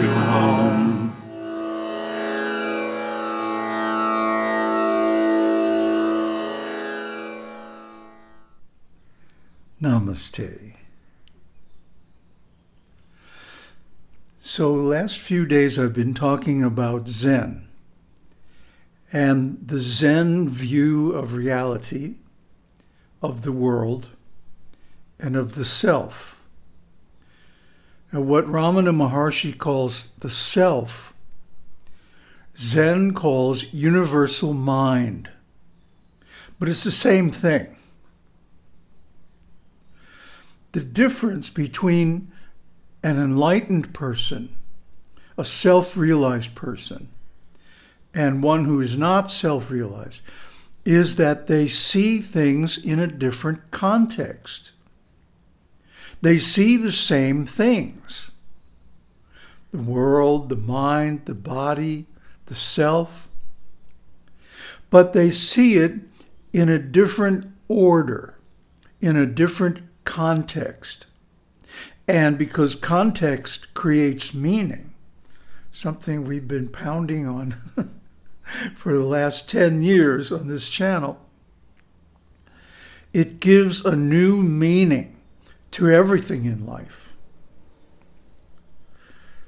to home. Namaste. So, last few days I've been talking about Zen and the Zen view of reality, of the world, and of the self. What Ramana Maharshi calls the self, Zen calls universal mind. But it's the same thing. The difference between an enlightened person, a self-realized person, and one who is not self-realized is that they see things in a different context. They see the same things. The world, the mind, the body, the self. But they see it in a different order, in a different context. And because context creates meaning, something we've been pounding on for the last 10 years on this channel, it gives a new meaning to everything in life.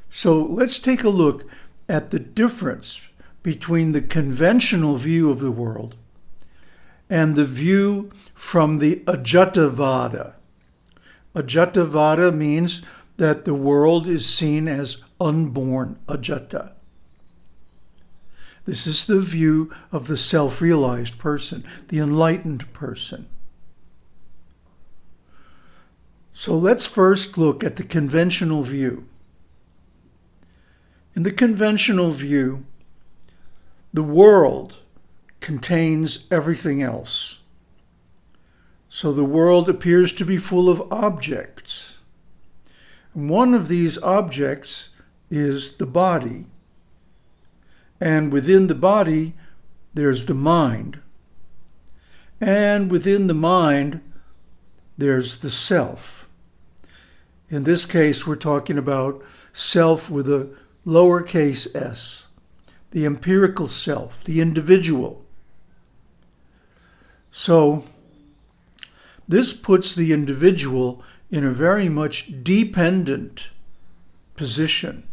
So let's take a look at the difference between the conventional view of the world and the view from the Ajatavada. Ajatavada means that the world is seen as unborn, Ajata. This is the view of the self-realized person, the enlightened person. So let's first look at the conventional view. In the conventional view, the world contains everything else. So the world appears to be full of objects. One of these objects is the body. And within the body, there's the mind. And within the mind, there's the self. In this case, we're talking about self with a lowercase s, the empirical self, the individual. So this puts the individual in a very much dependent position.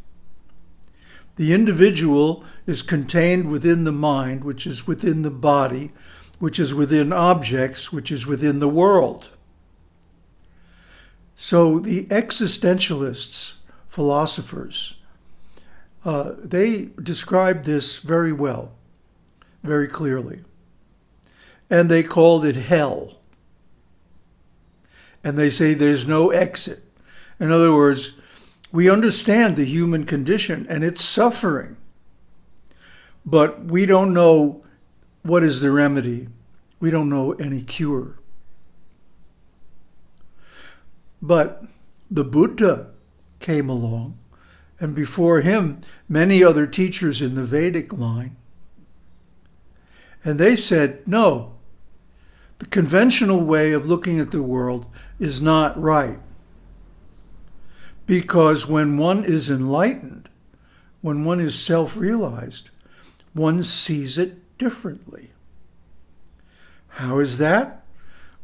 The individual is contained within the mind, which is within the body, which is within objects, which is within the world. So the existentialists, philosophers, uh, they described this very well, very clearly. And they called it hell. And they say there's no exit. In other words, we understand the human condition and its suffering, but we don't know what is the remedy. We don't know any cure. But the Buddha came along, and before him, many other teachers in the Vedic line. And they said, no, the conventional way of looking at the world is not right. Because when one is enlightened, when one is self-realized, one sees it differently. How is that?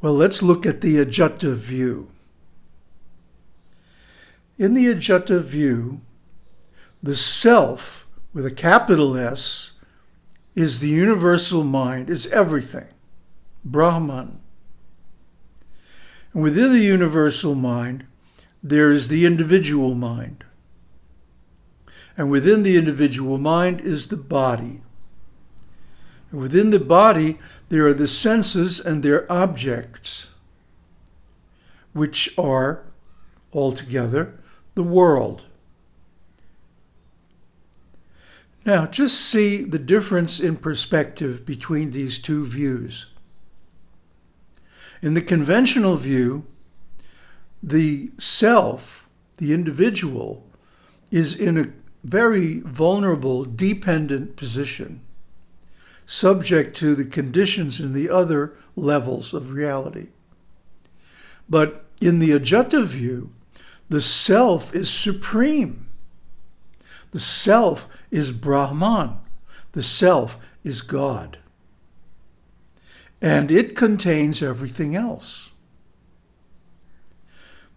Well, let's look at the Ajata view. In the Ajata view, the self, with a capital S, is the universal mind, is everything, Brahman. And within the universal mind, there is the individual mind. And within the individual mind is the body. And within the body, there are the senses and their objects, which are altogether the world. Now, just see the difference in perspective between these two views. In the conventional view, the self, the individual, is in a very vulnerable, dependent position, subject to the conditions in the other levels of reality. But in the Ajata view, the self is supreme. The self is Brahman. The self is God. And it contains everything else.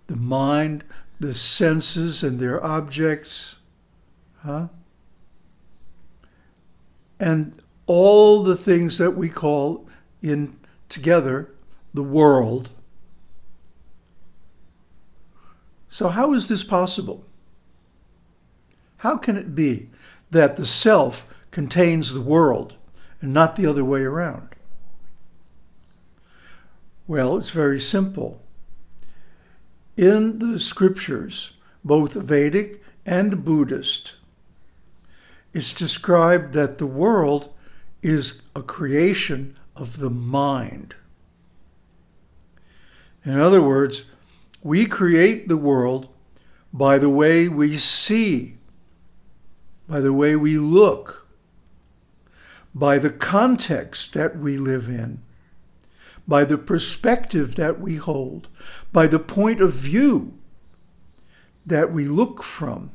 The mind, the senses and their objects, huh? and all the things that we call in together the world. So how is this possible? How can it be that the self contains the world and not the other way around? Well, it's very simple. In the scriptures, both Vedic and Buddhist, it's described that the world is a creation of the mind. In other words, we create the world by the way we see, by the way we look, by the context that we live in, by the perspective that we hold, by the point of view that we look from.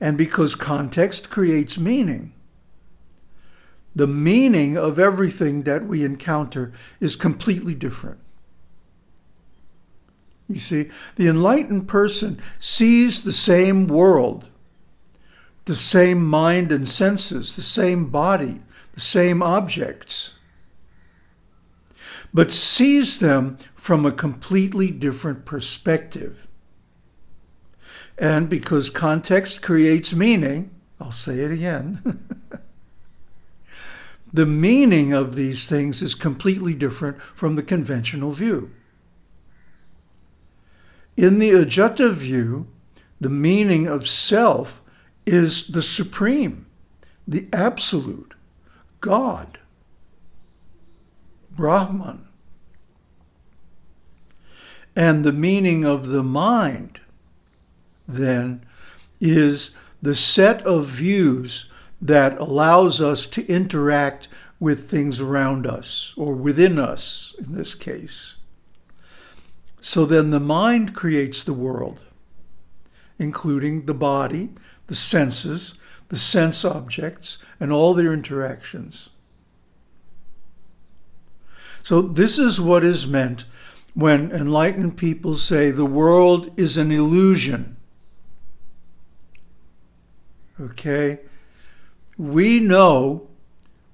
And because context creates meaning, the meaning of everything that we encounter is completely different. You see, the enlightened person sees the same world, the same mind and senses, the same body, the same objects, but sees them from a completely different perspective. And because context creates meaning, I'll say it again, the meaning of these things is completely different from the conventional view. In the Ajata view, the meaning of self is the supreme, the absolute, God, Brahman. And the meaning of the mind, then, is the set of views that allows us to interact with things around us, or within us in this case. So then the mind creates the world, including the body, the senses, the sense objects, and all their interactions. So this is what is meant when enlightened people say the world is an illusion. Okay? We know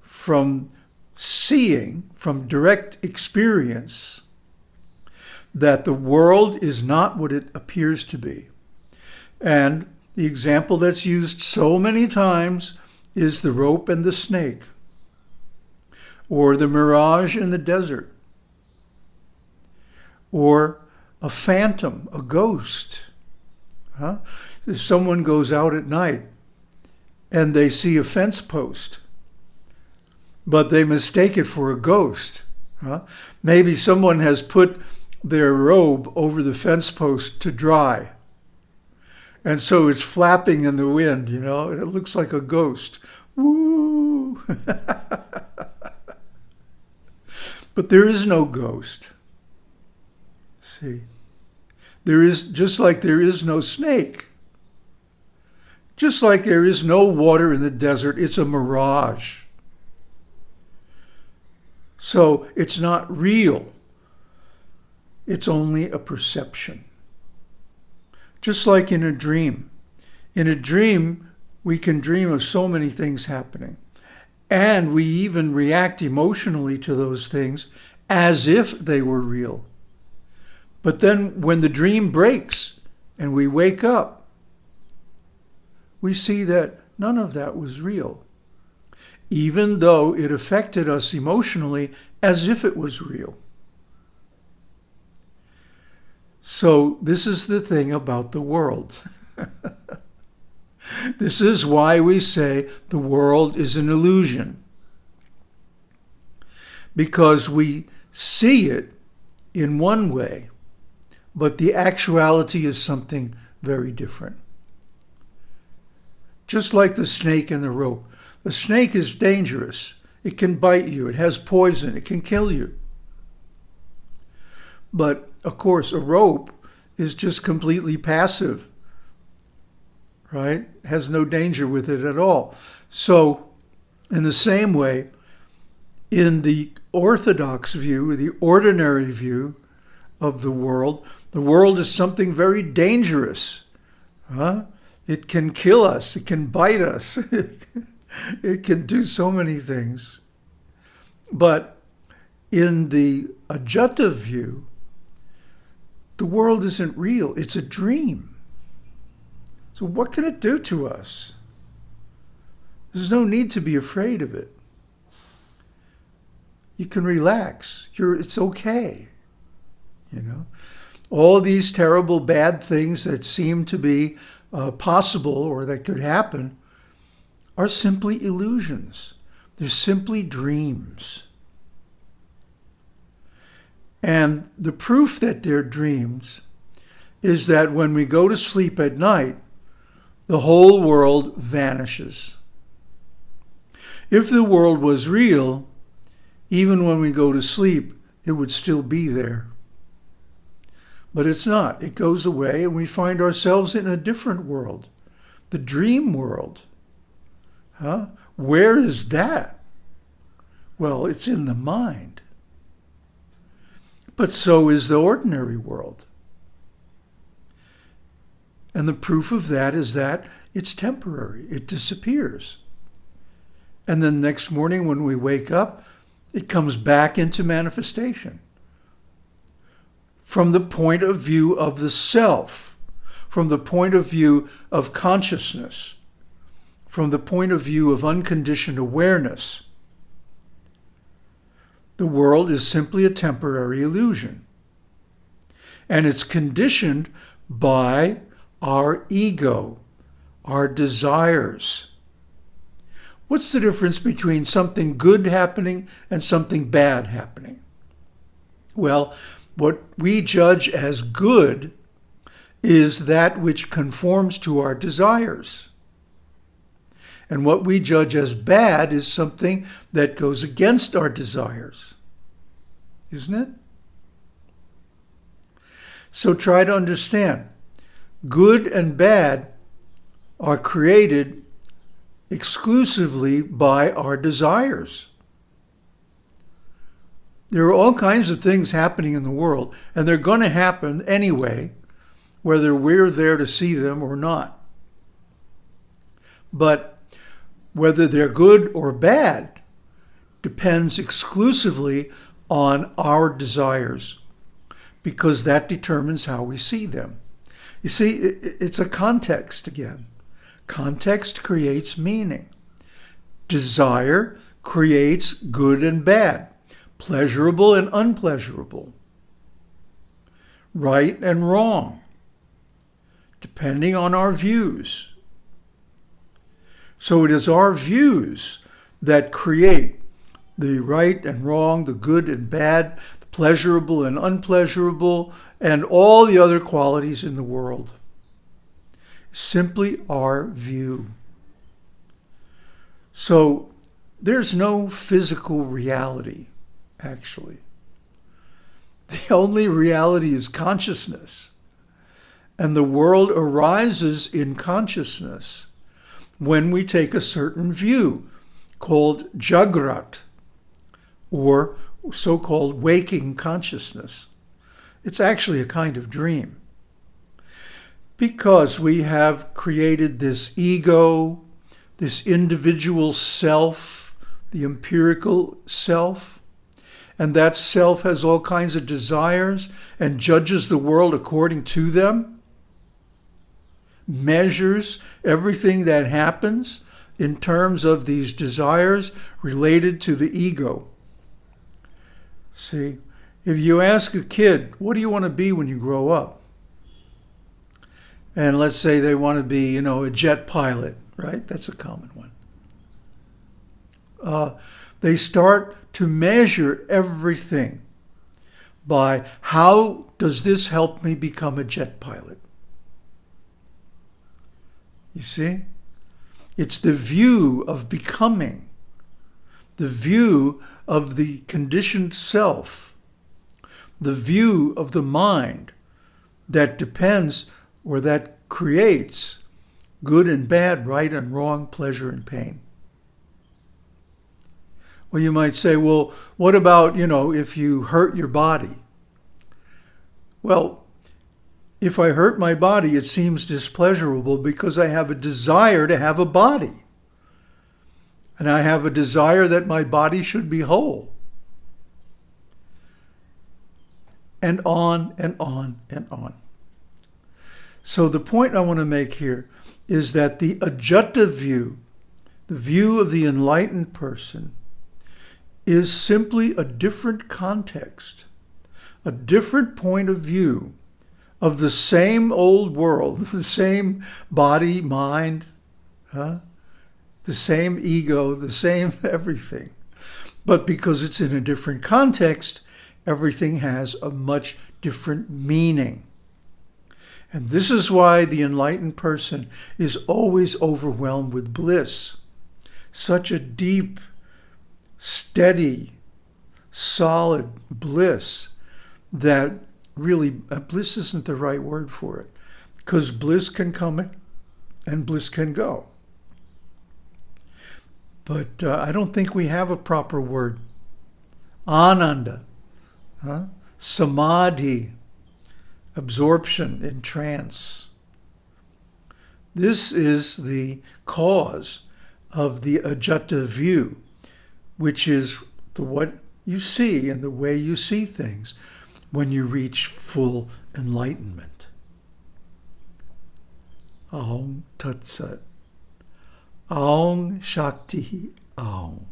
from seeing, from direct experience, that the world is not what it appears to be. And the example that's used so many times is the rope and the snake, or the mirage in the desert, or a phantom, a ghost. Huh? If someone goes out at night and they see a fence post, but they mistake it for a ghost. Huh? Maybe someone has put their robe over the fence post to dry. And so it's flapping in the wind, you know, and it looks like a ghost. Woo! but there is no ghost. See? There is, just like there is no snake. Just like there is no water in the desert, it's a mirage. So it's not real. It's only a perception. Just like in a dream. In a dream, we can dream of so many things happening. And we even react emotionally to those things as if they were real. But then when the dream breaks and we wake up, we see that none of that was real, even though it affected us emotionally as if it was real. So this is the thing about the world. this is why we say the world is an illusion. Because we see it in one way, but the actuality is something very different. Just like the snake and the rope. The snake is dangerous. It can bite you. It has poison. It can kill you. But of course, a rope is just completely passive, right? Has no danger with it at all. So, in the same way, in the orthodox view, the ordinary view of the world, the world is something very dangerous. Huh? It can kill us. It can bite us. it can do so many things. But in the Ajata view, the world isn't real. It's a dream. So what can it do to us? There's no need to be afraid of it. You can relax. You're, it's okay. You know, all these terrible bad things that seem to be uh, possible or that could happen are simply illusions. They're simply dreams. And the proof that they're dreams is that when we go to sleep at night, the whole world vanishes. If the world was real, even when we go to sleep, it would still be there. But it's not. It goes away and we find ourselves in a different world, the dream world. Huh? Where is that? Well, it's in the mind. But so is the ordinary world. And the proof of that is that it's temporary. It disappears. And then next morning when we wake up, it comes back into manifestation from the point of view of the self, from the point of view of consciousness, from the point of view of unconditioned awareness. The world is simply a temporary illusion. And it's conditioned by our ego, our desires. What's the difference between something good happening and something bad happening? Well, what we judge as good is that which conforms to our desires. And what we judge as bad is something that goes against our desires. Isn't it? So try to understand. Good and bad are created exclusively by our desires. There are all kinds of things happening in the world, and they're going to happen anyway, whether we're there to see them or not. But whether they're good or bad depends exclusively on our desires, because that determines how we see them. You see, it's a context again. Context creates meaning. Desire creates good and bad pleasurable and unpleasurable, right and wrong, depending on our views. So it is our views that create the right and wrong, the good and bad, the pleasurable and unpleasurable, and all the other qualities in the world. Simply our view. So there's no physical reality actually. The only reality is consciousness. And the world arises in consciousness when we take a certain view called Jagrat, or so-called waking consciousness. It's actually a kind of dream. Because we have created this ego, this individual self, the empirical self, and that self has all kinds of desires and judges the world according to them, measures everything that happens in terms of these desires related to the ego. See, if you ask a kid, what do you want to be when you grow up? And let's say they want to be, you know, a jet pilot, right? That's a common one. Uh, they start to measure everything by how does this help me become a jet pilot? You see? It's the view of becoming, the view of the conditioned self, the view of the mind that depends or that creates good and bad, right and wrong, pleasure and pain. Well, you might say, well, what about, you know, if you hurt your body? Well, if I hurt my body, it seems displeasurable because I have a desire to have a body. And I have a desire that my body should be whole. And on and on and on. So the point I want to make here is that the Ajata view, the view of the enlightened person, is simply a different context, a different point of view of the same old world, the same body, mind, huh? the same ego, the same everything. But because it's in a different context, everything has a much different meaning. And this is why the enlightened person is always overwhelmed with bliss. Such a deep, steady, solid bliss that really, uh, bliss isn't the right word for it. Because bliss can come and bliss can go. But uh, I don't think we have a proper word. Ananda, huh? samadhi, absorption in trance. This is the cause of the Ajata view, which is the what you see and the way you see things when you reach full enlightenment. Aum Tat Sat. Aum Shakti Aum.